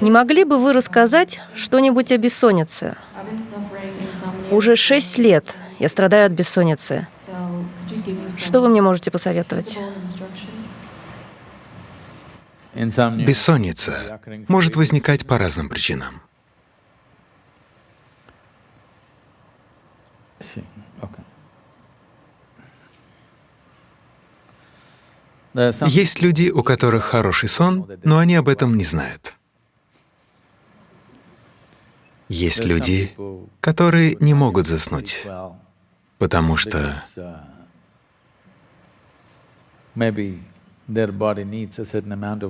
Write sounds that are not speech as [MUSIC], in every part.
Не могли бы вы рассказать что-нибудь о бессоннице? Уже шесть лет я страдаю от бессонницы. Что вы мне можете посоветовать? Бессонница может возникать по разным причинам. Есть люди, у которых хороший сон, но они об этом не знают. Есть люди, которые не могут заснуть, потому что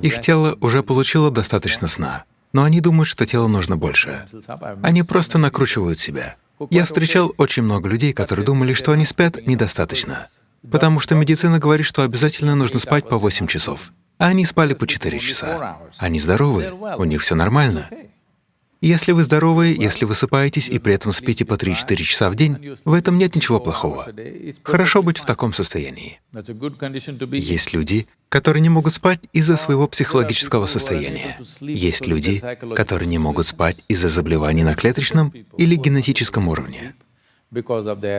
их тело уже получило достаточно сна, но они думают, что телу нужно больше. Они просто накручивают себя. Я встречал очень много людей, которые думали, что они спят недостаточно, потому что медицина говорит, что обязательно нужно спать по 8 часов, а они спали по 4 часа. Они здоровы, у них все нормально. Если вы здоровы, если высыпаетесь и при этом спите по 3-4 часа в день, в этом нет ничего плохого. Хорошо быть в таком состоянии. Есть люди, которые не могут спать из-за своего психологического состояния. Есть люди, которые не могут спать из-за заболеваний на клеточном или генетическом уровне.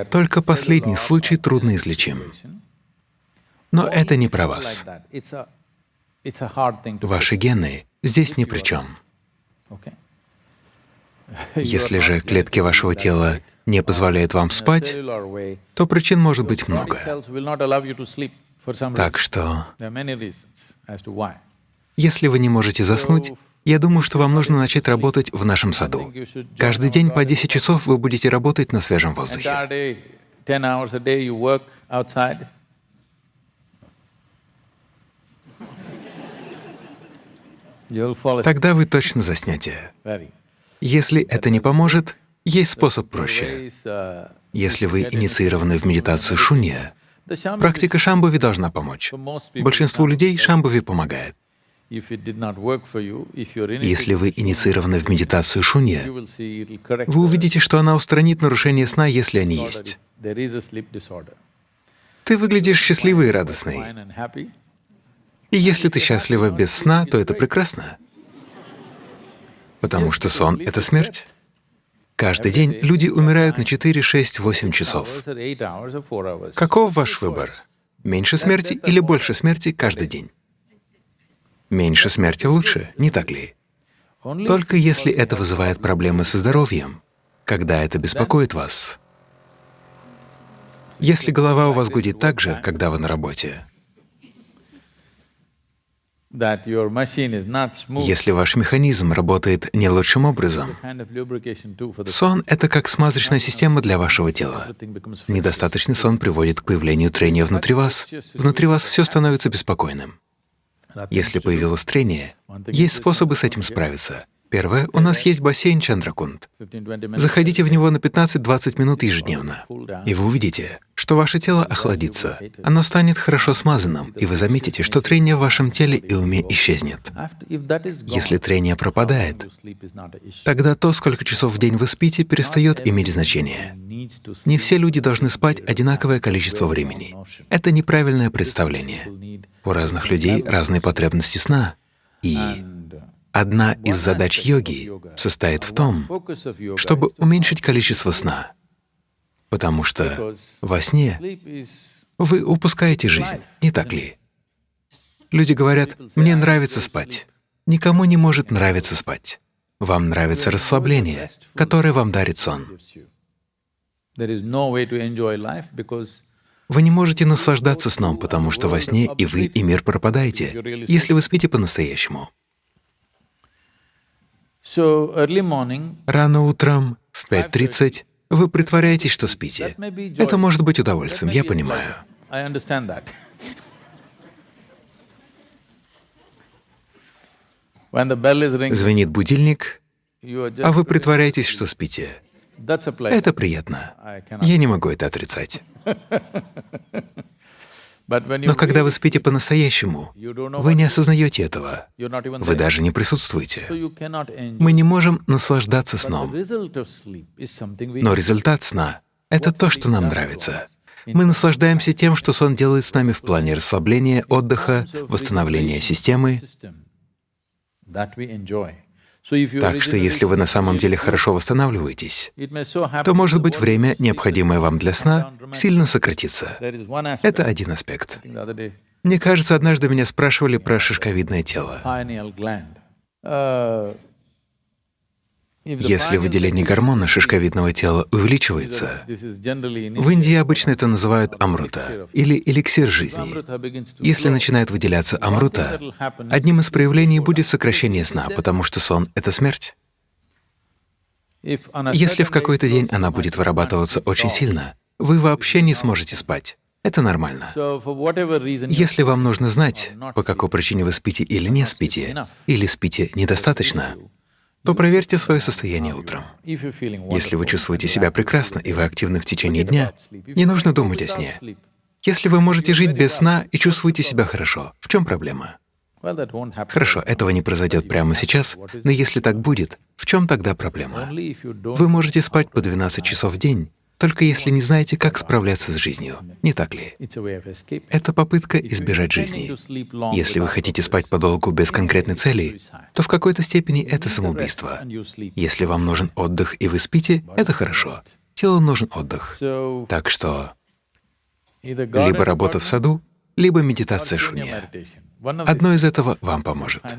Только последний случай трудноизлечим. Но это не про вас. Ваши гены здесь ни при чем. [LAUGHS] Если же клетки вашего тела не позволяют вам спать, то причин может быть много. Так что, если вы не можете заснуть, я думаю, что вам нужно начать работать в нашем саду. Каждый день по 10 часов вы будете работать на свежем воздухе. Тогда вы точно заснете. Если это не поможет, есть способ проще. Если вы инициированы в медитацию шунья, практика шамбави должна помочь. Большинству людей шамбави помогает. Если вы инициированы в медитацию шунья, вы увидите, что она устранит нарушение сна, если они есть. Ты выглядишь счастливой и радостной. И если ты счастлива без сна, то это прекрасно потому что сон — это смерть. Каждый день люди умирают на 4, 6, 8 часов. Каков ваш выбор? Меньше смерти или больше смерти каждый день? Меньше смерти лучше, не так ли? Только если это вызывает проблемы со здоровьем, когда это беспокоит вас. Если голова у вас гудит так же, когда вы на работе, если ваш механизм работает не лучшим образом, сон — это как смазочная система для вашего тела. Недостаточный сон приводит к появлению трения внутри вас. Внутри вас все становится беспокойным. Если появилось трение, есть способы с этим справиться. Первое, у нас есть бассейн Чандракунд. Заходите в него на 15-20 минут ежедневно, и вы увидите, что ваше тело охладится, оно станет хорошо смазанным, и вы заметите, что трение в вашем теле и уме исчезнет. Если трение пропадает, тогда то, сколько часов в день вы спите, перестает иметь значение. Не все люди должны спать одинаковое количество времени. Это неправильное представление. У разных людей разные потребности сна, и Одна из задач йоги состоит в том, чтобы уменьшить количество сна, потому что во сне вы упускаете жизнь, не так ли? Люди говорят, «Мне нравится спать». Никому не может нравиться спать. Вам нравится расслабление, которое вам дарит сон. Вы не можете наслаждаться сном, потому что во сне и вы, и мир пропадаете, если вы спите по-настоящему. Рано утром, в 5.30, вы притворяетесь, что спите. Это может быть удовольствием, я понимаю. [LAUGHS] Звенит будильник, а вы притворяетесь, что спите. Это приятно. Я не могу это отрицать. [LAUGHS] Но когда вы спите по-настоящему, вы не осознаете этого, вы даже не присутствуете. Мы не можем наслаждаться сном. Но результат сна — это то, что нам нравится. Мы наслаждаемся тем, что сон делает с нами в плане расслабления, отдыха, восстановления системы. Так что если вы на самом деле хорошо восстанавливаетесь, то, может быть, время, необходимое вам для сна, сильно сократится. Это один аспект. Мне кажется, однажды меня спрашивали про шишковидное тело. Если выделение гормона шишковидного тела увеличивается, в Индии обычно это называют амрута или эликсир жизни. Если начинает выделяться амрута, одним из проявлений будет сокращение сна, потому что сон — это смерть. Если в какой-то день она будет вырабатываться очень сильно, вы вообще не сможете спать. Это нормально. Если вам нужно знать, по какой причине вы спите или не спите, или спите недостаточно, то проверьте свое состояние утром. Если вы чувствуете себя прекрасно и вы активны в течение дня, не нужно думать о сне. Если вы можете жить без сна и чувствуете себя хорошо, в чем проблема? Хорошо, этого не произойдет прямо сейчас, но если так будет, в чем тогда проблема? Вы можете спать по 12 часов в день, только если не знаете, как справляться с жизнью, не так ли? Это попытка избежать жизни. Если вы хотите спать подолгу без конкретной цели, то в какой-то степени это самоубийство. Если вам нужен отдых и вы спите, это хорошо. Телу нужен отдых. Так что либо работа в саду, либо медитация шунья. Одно из этого вам поможет. [LAUGHS]